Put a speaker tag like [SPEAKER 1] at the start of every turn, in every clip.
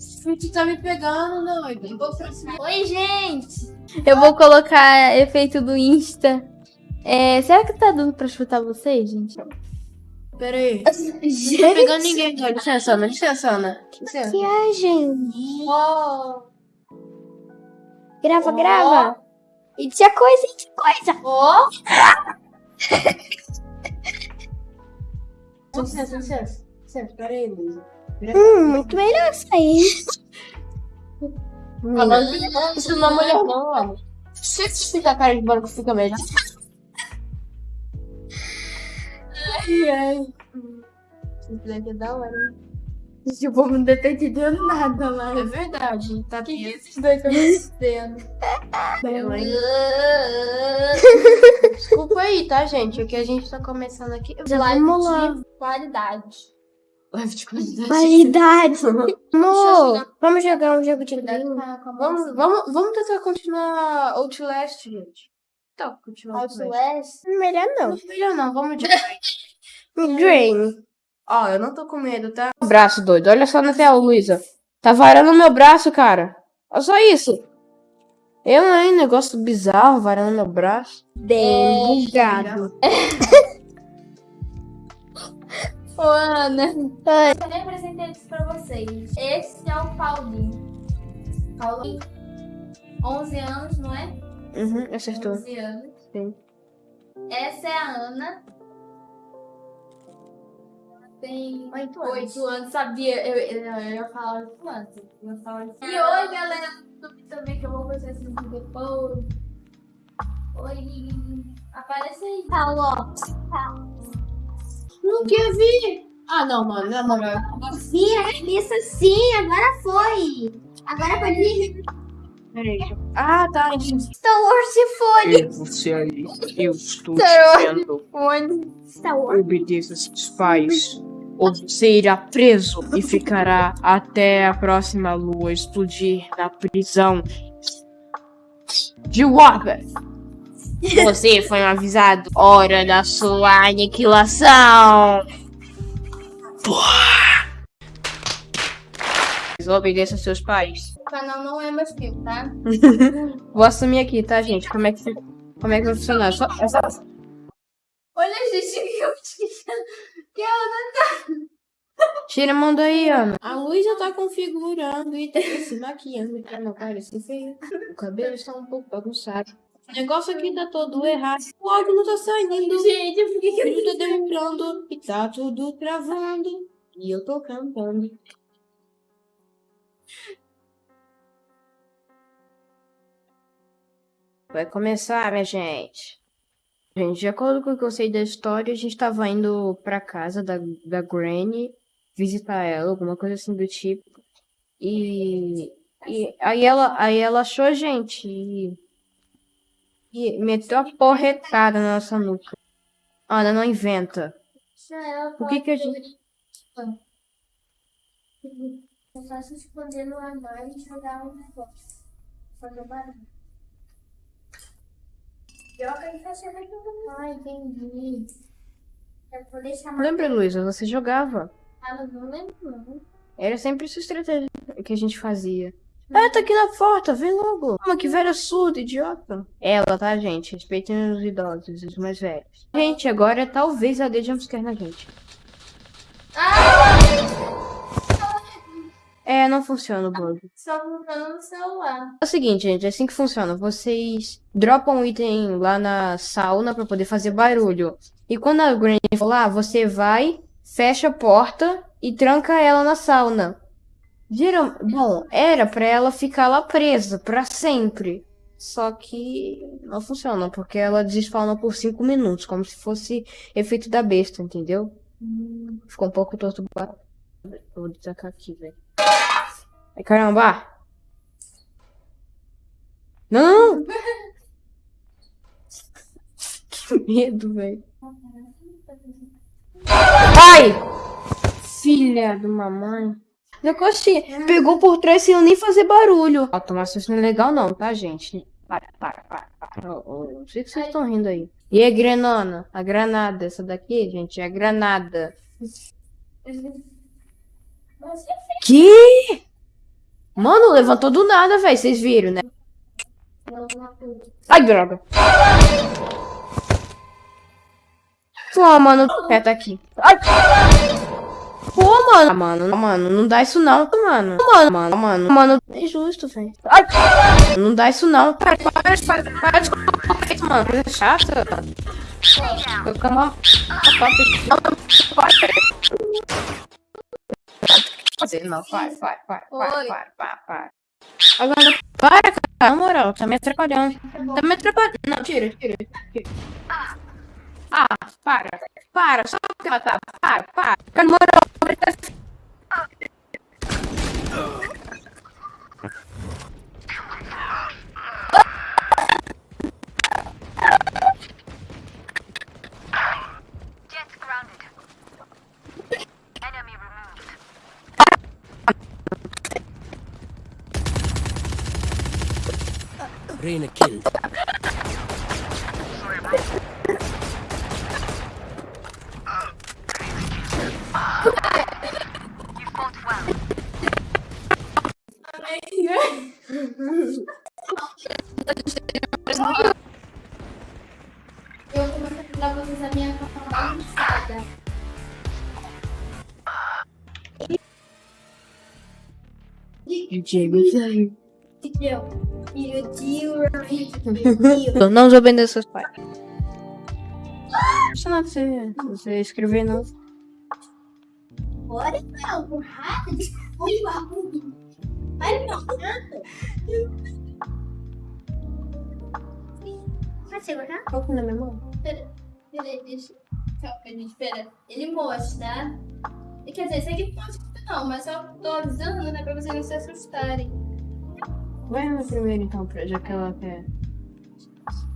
[SPEAKER 1] Tu tá me pegando, doido. Eu vou.
[SPEAKER 2] Oi, gente! Eu vou colocar efeito do Insta. É, será que tá dando pra chutar vocês, gente?
[SPEAKER 1] Pera aí. Não tô pegando ninguém, doido. Licença, Ana. Licença, Ana. Licença.
[SPEAKER 3] Que é, gente?
[SPEAKER 1] Ó.
[SPEAKER 3] Grava,
[SPEAKER 1] Ó.
[SPEAKER 3] grava. E tinha coisa, e tinha coisa.
[SPEAKER 1] Ó. Licença, licença. Licença, pera aí, Luísa.
[SPEAKER 3] Hum, muito melhor isso aí.
[SPEAKER 1] Falando isso não é mulher, não. Se você fica a cara de banco, fica melhor. Ai, ai. Isso daqui é da hora,
[SPEAKER 2] povo não deve ter entendendo nada lá.
[SPEAKER 1] É verdade, tá
[SPEAKER 2] Que
[SPEAKER 1] tenso.
[SPEAKER 2] isso daí que eu não entendo.
[SPEAKER 1] Eu, hein? Desculpa aí, tá, gente? O que a gente tá começando aqui.
[SPEAKER 3] Vamos lá.
[SPEAKER 2] Qualidade.
[SPEAKER 1] Live de qualidade.
[SPEAKER 3] Qualidade. Amor, vamos jogar um jogo de game?
[SPEAKER 1] Vamos, vamos, vamos tentar continuar Outlast, gente. Tá, continuar Outlast.
[SPEAKER 2] Outlast.
[SPEAKER 3] Melhor não.
[SPEAKER 1] Não, melhor não, vamos de
[SPEAKER 3] Dream.
[SPEAKER 1] Ó, eu não tô com medo, tá? Braço doido, olha só na tela, Luísa. Tá varando meu braço, cara. Olha só isso. Eu, hein? Negócio bizarro, varando meu braço.
[SPEAKER 3] Bem bugado.
[SPEAKER 2] Ô, Ana.
[SPEAKER 3] Ai.
[SPEAKER 2] Eu nem apresentei isso pra vocês. Esse é o Paulinho. Paulinho. 11 anos, não é?
[SPEAKER 1] Uhum, acertou.
[SPEAKER 2] 11 anos.
[SPEAKER 1] Sim.
[SPEAKER 2] Essa é a Ana. Ela Tem
[SPEAKER 3] Oito
[SPEAKER 2] 8 anos. Sabia? Eu, eu, eu ia falar 8 anos. Eu ia falar. E oi, galera do YouTube também, que eu vou fazer esse vídeo depois. Oi. Aparece aí.
[SPEAKER 3] Paulo.
[SPEAKER 1] Não quer vir. Ah, não, mano, na moral.
[SPEAKER 3] Sim, isso sim, agora foi. Agora pode vir.
[SPEAKER 1] Peraí. eu- Ah, tá, gente.
[SPEAKER 3] Star Wars se foi.
[SPEAKER 4] É você aí. Eu estou
[SPEAKER 3] Senhor.
[SPEAKER 4] dizendo.
[SPEAKER 3] Onde? Star Wars.
[SPEAKER 4] Obedeça seus pais. Ou você irá preso e ficará até a próxima lua explodir na prisão de Whopper. Você foi avisado. Hora da sua aniquilação. Obedeça seus pais.
[SPEAKER 2] O canal não é mais meu, tá?
[SPEAKER 1] Vou assumir aqui, tá, gente? Como é que, como é que vai funcionar? Só, é só...
[SPEAKER 2] Olha, gente, que eu tinha. Que ela
[SPEAKER 1] Tira a mão daí, Ana. A Luísa tá configurando e tá se maquiando pra não parecer feio. O cabelo está um pouco bagunçado. O negócio aqui tá todo errado. O áudio não tá saindo.
[SPEAKER 2] Gente, por que que eu
[SPEAKER 1] Tudo tá demorando e tá tudo travando. E eu tô cantando. Vai começar, minha gente. Gente, de acordo com o que eu sei da história, a gente tava indo pra casa da, da Granny visitar ela, alguma coisa assim do tipo. E, e aí, ela, aí ela achou a gente e, e meteu a porretada na nossa nuca. Ana, não inventa. O que que a gente...
[SPEAKER 2] Eu faço esconder no armário e jogar um negócio. Fazer barulho. Joga e fecha bem tudo. Ah, entendi.
[SPEAKER 1] Lembra, Luísa, você jogava.
[SPEAKER 2] Ah, não lembro, não.
[SPEAKER 1] Era sempre essa estratégia que a gente fazia. Ah, tá aqui na porta, vem logo. Calma, que velha surda, idiota. Ela, tá, gente? Respeitem os idosos, os mais velhos. Gente, agora talvez ela dê jumpscare na gente. É, não funciona o bug.
[SPEAKER 2] Só funcionando no celular.
[SPEAKER 1] É o seguinte, gente, é assim que funciona. Vocês dropam um item lá na sauna pra poder fazer barulho. E quando a Granny for lá, você vai, fecha a porta e tranca ela na sauna. Geral... Bom, era pra ela ficar lá presa pra sempre. Só que não funciona, porque ela despawna por 5 minutos, como se fosse efeito da besta, entendeu? Ficou um pouco torto. Vou destacar aqui, velho. Ai, caramba! Não! que medo, velho. Ai! Filha de mamãe. Negócio pegou por trás sem eu nem fazer barulho. Ó, tomar susto não é legal não, tá, gente? Para, para, para, para. Ó, ó, Não sei que vocês estão rindo aí. E a granona? A granada. Essa daqui, gente, é a granada. Que? Mano, levantou do nada, velho. Vocês viram, né? Ai, droga. Pô, mano, é, tá aqui. Ai. Pô, mano. Ah, Mano, mano, não dá isso não, mano. Mano, mano, mano, mano. É injusto, velho. Ai. Não dá isso não. Para, para, para, para de colocar isso, mano. Coisa chata. Vai ficar mal. Não, vai, vai, vai, vai, vai, vai, vai. Agora, para, cara. Na moral, tá me atrapalhando. Tá me atrapalhando. Não, tira, tira, tira. Ah, para. Para, só porque ela tá. Para, para. Cara, na moral,
[SPEAKER 5] Reyna killed.
[SPEAKER 2] Eu vou começar a dar vocês a minha?
[SPEAKER 3] E o tio,
[SPEAKER 1] Eu não desobedeço seus pais. Não é você, você escrever, não.
[SPEAKER 3] Bora, desculpa. Vai, não, nada. Vai segurar?
[SPEAKER 1] Qual que é na minha mão?
[SPEAKER 2] Pera, deixa. Calma, gente, espera. Ele mostra. E, Quer dizer, isso aqui não mostra não, mas eu tô avisando, né, pra vocês não se assustarem.
[SPEAKER 1] Vai na primeira então, pra- já que ela quer.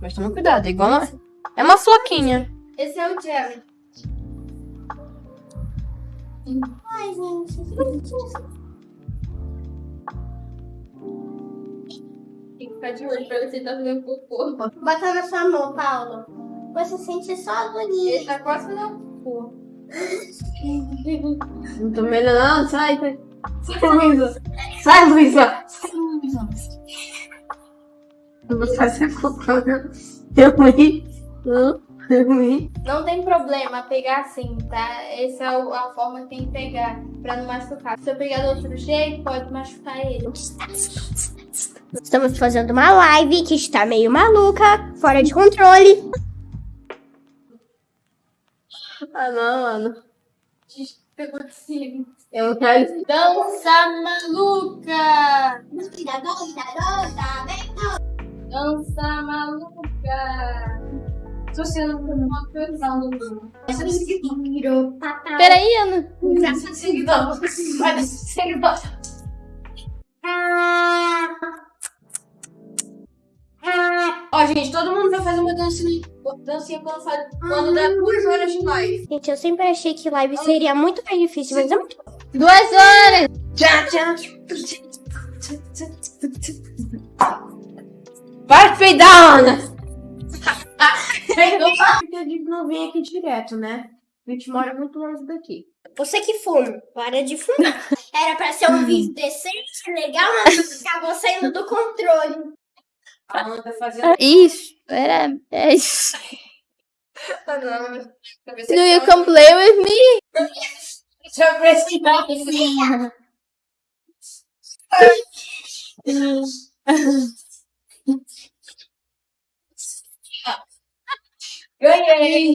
[SPEAKER 1] Mas toma cuidado, é igual uma... É uma floquinha.
[SPEAKER 2] Esse é o Jerry.
[SPEAKER 3] Ai, gente.
[SPEAKER 2] Que ficar de olho pra ver se ele tá fazendo cocô.
[SPEAKER 3] Bota na sua mão, Paulo. Você sente só a agonia.
[SPEAKER 2] Ele tá quase fazendo cocô.
[SPEAKER 1] Não tô melhorando, sai. Sai, sai Luísa. Sai, Luísa. Sai, Luísa. Eu vou fazer cocô. Eu ri. Eu ri.
[SPEAKER 2] Não tem problema pegar assim, tá? Essa é a forma que tem que pegar pra não machucar. Se eu pegar do outro jeito, pode machucar ele.
[SPEAKER 3] Estamos fazendo uma live que está meio maluca, fora de controle.
[SPEAKER 1] Ah, não, mano.
[SPEAKER 2] De cima.
[SPEAKER 1] Eu quero.
[SPEAKER 2] Dança maluca!
[SPEAKER 3] Doida, doida, doida, vem.
[SPEAKER 2] Dança maluca! Tô sendo uma pesão do mundo. Peraí, Ana.
[SPEAKER 1] Seguidor. Vai desse seguidor. Ó, gente, todo mundo vai fazer uma dancinha, dancinha quando, faz, quando dá duas horas de live.
[SPEAKER 3] Gente, eu sempre achei que live seria muito mais difícil, mas é muito
[SPEAKER 2] Duas horas!
[SPEAKER 1] Tchau, tchau. Para de peidar, Ana! Porque a gente não vem aqui direto, né? A gente mora muito longe daqui.
[SPEAKER 3] Você que fuma, para de fumar. Era pra ser um vídeo decente, legal, mas acabou saindo do controle.
[SPEAKER 1] A Ana tá fazendo.
[SPEAKER 2] Isso, era. É isso.
[SPEAKER 1] Ah, não,
[SPEAKER 2] Do you come play with me?
[SPEAKER 1] Eu precisar. Ganhei!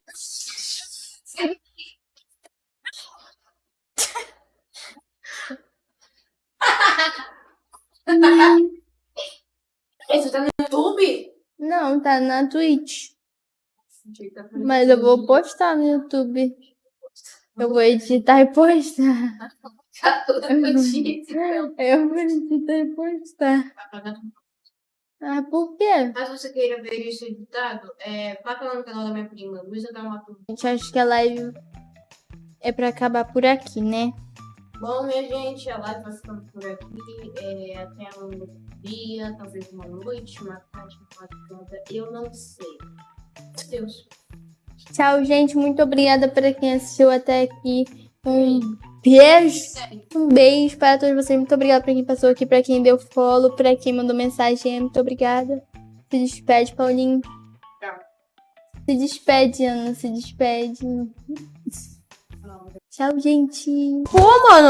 [SPEAKER 1] Você tá no YouTube?
[SPEAKER 2] Não, tá na Twitch. Mas eu vou postar no YouTube. Eu vou editar e postar.
[SPEAKER 1] Tá.
[SPEAKER 2] Eu vou editar e postar. Ah, por quê?
[SPEAKER 1] Caso você queira ver isso editado, é, passa lá no canal da minha prima, Luísa Dalmato.
[SPEAKER 2] Gente, acho que a live é pra acabar por aqui, né?
[SPEAKER 1] Bom, minha gente, a live vai ficando por aqui. É, até um dia, talvez uma noite, uma tarde, uma madrugada, eu não sei. Deus.
[SPEAKER 2] Tchau, gente. Muito obrigada para quem assistiu até aqui. Um beijo. Um beijo para todos vocês. Muito obrigada pra quem passou aqui, pra quem deu follow, pra quem mandou mensagem. Muito obrigada. Se despede, Paulinho. Se despede, Ana. Se despede. Tchau, gente.
[SPEAKER 1] Pô, mano,